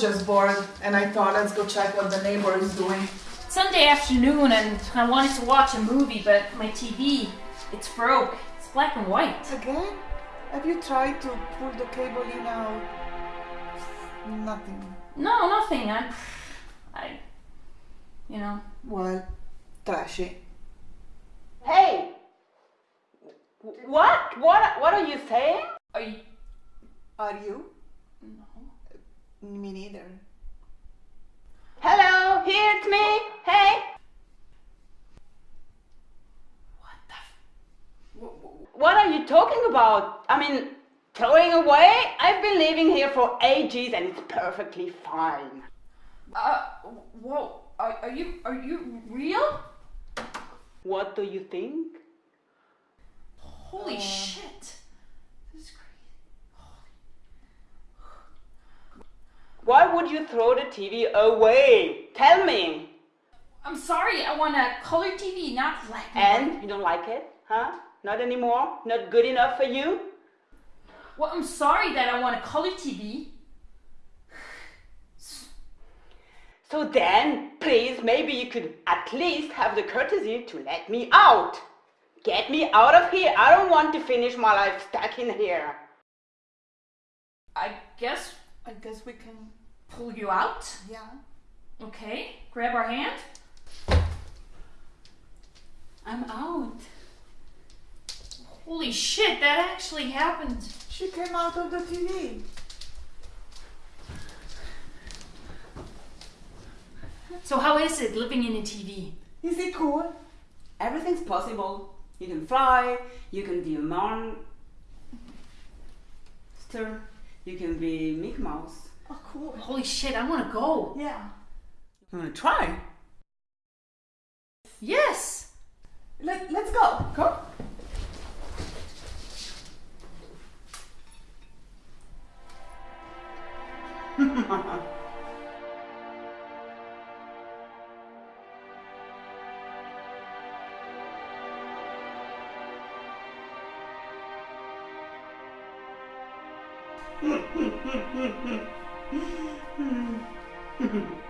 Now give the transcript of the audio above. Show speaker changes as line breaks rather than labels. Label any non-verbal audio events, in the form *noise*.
bored and I thought let's go check what the neighbor is doing.
Sunday afternoon and I wanted to watch a movie, but my TV, it's broke. It's black and white.
Again? Have you tried to pull the cable in out? Nothing.
No, nothing. I, I, you know.
Well, trashy.
Hey! What? What? What are you saying?
Are you?
Are you?
No.
Me neither.
Hello, here it's me. Hey.
What the? F-
What are you talking about? I mean, throwing away? I've been living here for ages and it's perfectly fine.
uh, whoa. Are, are you? Are you real?
What do you think?
Holy
Uh.
shit!
Why would you throw the TV away? Tell me.
I'm sorry. I want a color TV, not black and.
And you don't like it? Huh? Not anymore? Not good enough for you?
Well, I'm sorry that I want a color TV.
So then, please, maybe you could at least have the courtesy to let me out. Get me out of here. I don't want to finish my life stuck in here.
I guess
I guess we can.
Pull you out.
Yeah.
Okay. Grab our hand.
I'm out.
Holy shit! That actually happened.
She came out of the TV.
So how is it living in a TV?
Is it cool?
Everything's possible. You can fly, you can be a monster, you can be Mickey Mouse.
Oh, cool.
Holy shit, I want to go.
Yeah.
I'm gonna try?
Yes.
Let, let's go. Go. *laughs* hmm. *laughs*